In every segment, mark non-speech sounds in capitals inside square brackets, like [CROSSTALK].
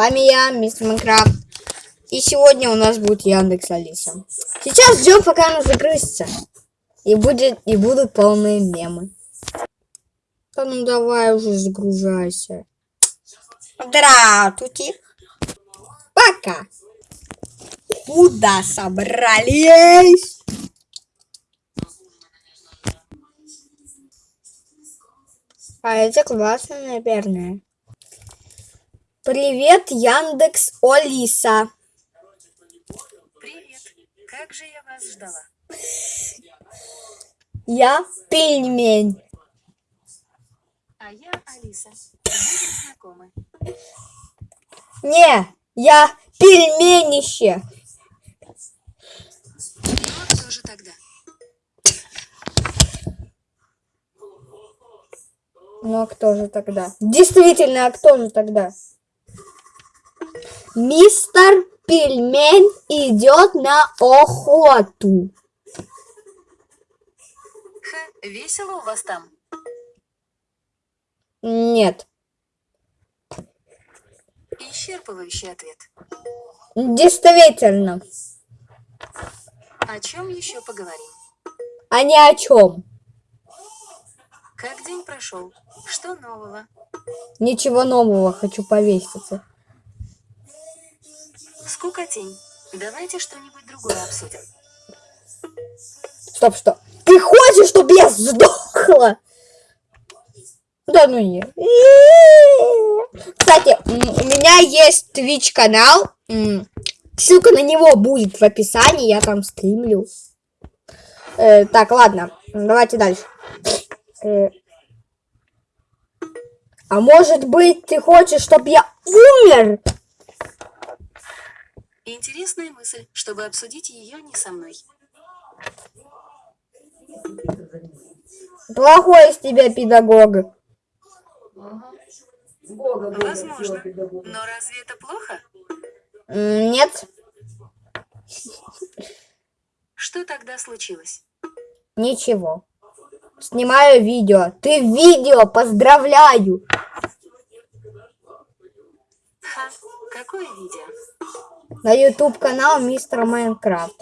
вами я, мистер Майнкрафт. И сегодня у нас будет Яндекс Алиса. Сейчас ждем, пока она загрузится. И будет, и будут полные мемы. Да ну давай уже загружайся. Здравствуйте. Пока. Куда собрались? А это классно, наверное. Привет, Яндекс Олиса. Привет. Как же я вас ждала? Я пельмень. А я Алиса. Будем знакомы. Не, я пельменище. Ну, а кто же тогда? Ну а кто же тогда? Действительно, а кто же тогда? Мистер Пельмень идет на охоту. Ха, весело у вас там. Нет. Исчерпывающий ответ. Действительно. О чем еще поговорим? А ни о чем. Как день прошел? Что нового? Ничего нового хочу повеситься. Скукотень. Давайте что-нибудь другое обсудим. Стоп, что? Ты хочешь, чтобы я сдохла? Да ну не. Кстати, у меня есть Twitch канал. Ссылка на него будет в описании, я там стримлю. Э, так, ладно, давайте дальше. Э, а может быть, ты хочешь, чтобы я умер? Интересная мысль, чтобы обсудить ее не со мной. Плохой из тебя педагог. Возможно. Но разве это плохо? Нет, Что тогда случилось? ничего. Снимаю видео. Ты видео, поздравляю. Ха, какое видео? На YouTube канал Мистер Майнкрафт.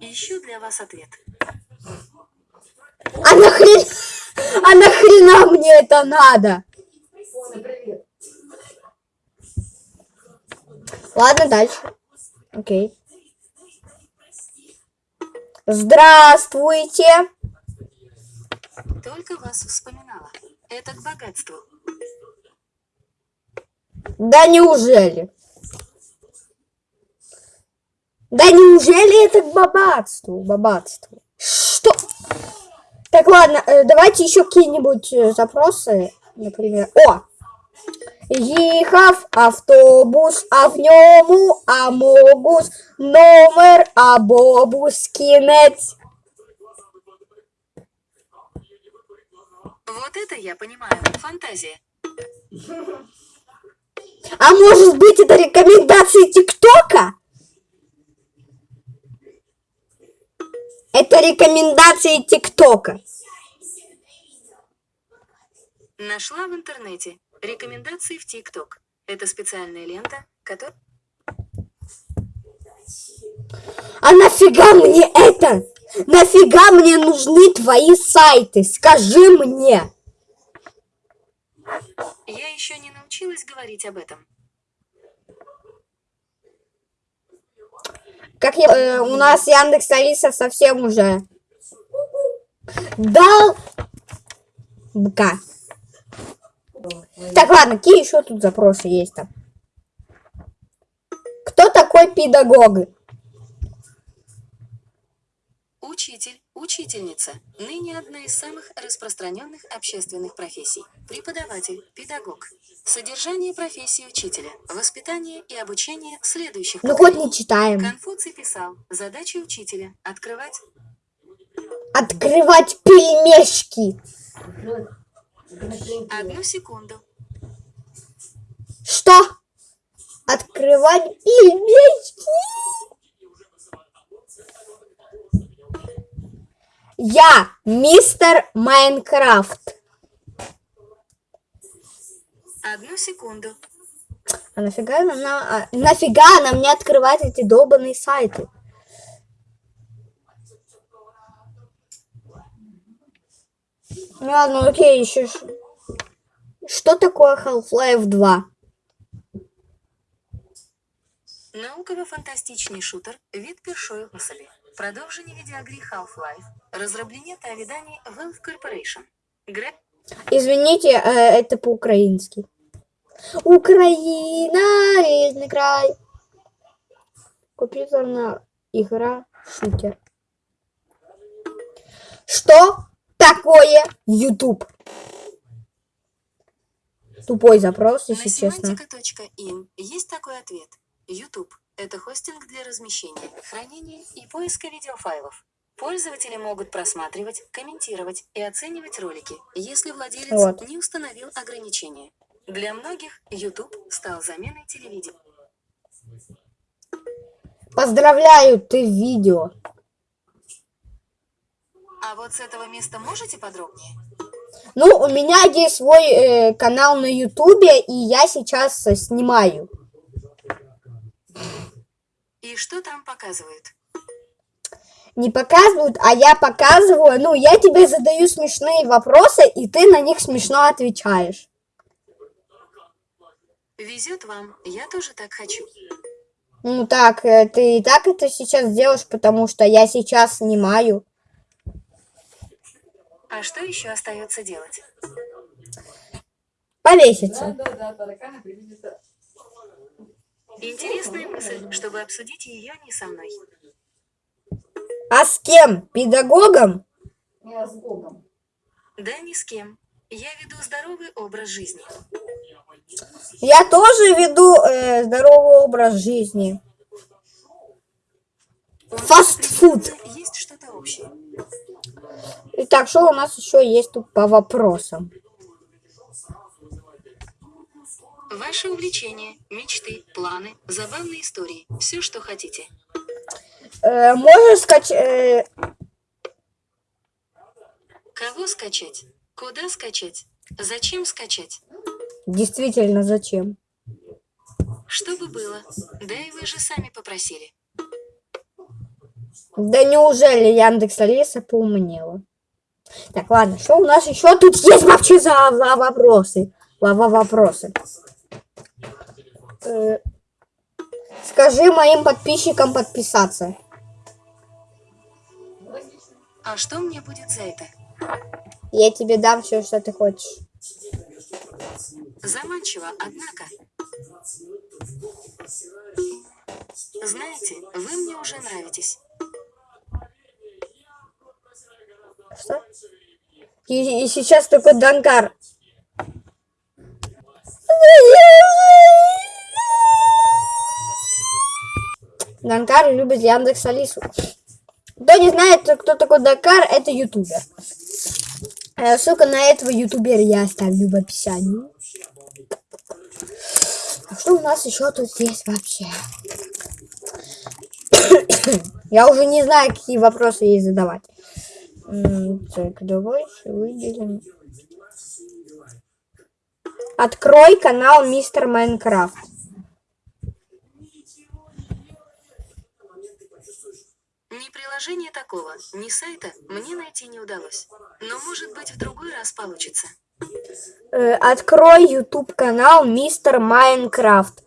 Ищу для вас ответ. А нахрен... А нахрена мне это надо? Ладно, дальше. Окей. Здравствуйте. Только вас вспоминала. Это к богатству. Да неужели? Да неужели это к бабатству? Бабатству. Что? Так, ладно, э, давайте еще какие-нибудь э, запросы. Например, о! Їхав автобус, а в ньому амогус, номер абобус, кінець. Вот это я понимаю. Фантазия. А может быть это рекомендации ТикТока? Это рекомендации ТикТока. Нашла в интернете. Рекомендации в ТикТок. Это специальная лента, которая... А нафига мне это? Нафига мне нужны твои сайты? Скажи мне. Я еще не научилась говорить об этом. Как я, э, у нас Яндекс Алиса совсем уже дал бка. Так, ладно, какие еще тут запросы есть там? Кто такой педагог? Учитель, учительница. Ныне одна из самых распространенных общественных профессий. Преподаватель, педагог. Содержание профессии учителя. Воспитание и обучение следующих Ну хоть не читаем. Конфуций писал, задача учителя – открывать Открывать пельмешки. одну секунду. Что? Открывать пельмешки? Я мистер Майнкрафт. Одну секунду. А нафига нам, на- а, нафига нам не открывать эти долбанные сайты? Ну ладно, окей, еще Что такое Half-Life 2? Науково-фантастичний шутер від першої особи. Продовження відеогрі Half-Life. Розроблення та видання Valve Corporation. Гра Извините, э, это по-украински. Украина, рідний край. Компьютерная игра шутер. Что такое YouTube? Тупой запрос, на если честно. semantica.in есть такой ответ. YouTube – это хостинг для размещения, хранения и поиска видеофайлов. Пользователи могут просматривать, комментировать и оценивать ролики, если владелец Вот. не установил ограничения. Для многих YouTube стал заменой телевидения. Поздравляю, ты видео. А вот с этого места можете подробнее? Ну, у меня есть свой э, канал на Ютубе, и я сейчас э, снимаю. И что там показывают? Не показывают, а я показываю. Ну, я тебе задаю смешные вопросы, и ты на них смешно отвечаешь. Везет вам, я тоже так хочу. Ну так, э, ты и так это сейчас делаешь, потому что я сейчас снимаю. А что еще остается делать? Повеситься. Да, да, да, тараканы привезли. Интересная мысль, чтобы обсудить ее не со мной. А с кем? Педагогом? Я с Богом. Да ни с кем. Я веду здоровый образ жизни. Я тоже веду э, здоровый образ жизни. Фастфуд. Есть что-то общее. Итак, что у нас еще есть тут по вопросам? Ваши увлечения, мечты, планы, забавные истории. Все, что хотите. Э, можешь скачать... Кого скачать? Куда скачать? Зачем скачать? действительно, зачем? Чтобы было. Да и вы же сами попросили. Да неужели Яндекс Алиса поумнела? Так, ладно, что у нас еще тут есть вообще за, за вопросы? Лава вопросы. Э, скажи моим подписчикам подписаться. А что мне будет за это? Я тебе дам все, что ты хочешь. Заманчиво, однако. Знаете, вы мне уже нравитесь. Что? И, и сейчас такой Данкар. Данкар любит Яндекс Алису. Кто не знает, кто такой Данкар, это ютубер. Э, Ссылка на этого ютубера я оставлю в описании. А что у нас еще тут есть вообще? [COUGHS] Я уже не знаю, какие вопросы ей задавать. Так, давай выделим. Открой канал Мистер Майнкрафт. Ни приложения такого, ни сайта мне найти не удалось. Но может быть в другой раз получится. Э, Открой YouTube канал Мистер Майнкрафт.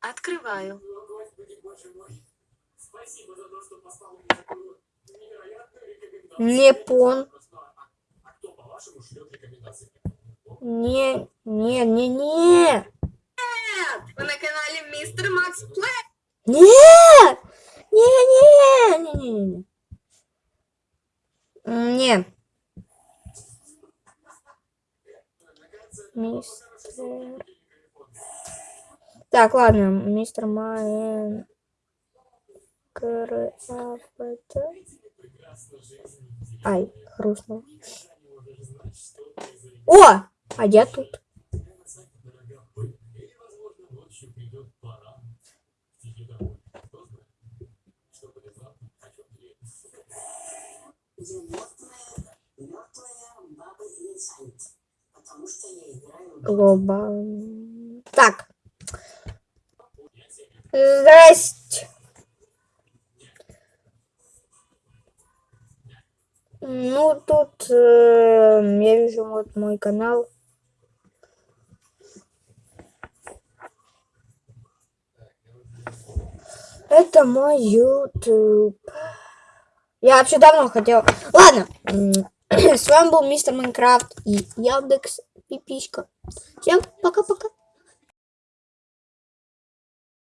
Открываю. Не пон. Не, не, не, не. На канале Мистер Макс Плей. Не, не, не, не, не, не. Не. Мистер... Так, ладно, мистер Майнкрафт. Ай, хрустнул. О! А я тут. Глобал. Так. Здрасте. Ну, тут э, я вижу вот мой канал. Это мой YouTube. Я вообще давно хотел. Ладно. [CLEARS THROAT] С вами был мистер Майнкрафт и Яндекс Пиписька. Всем пока-пока.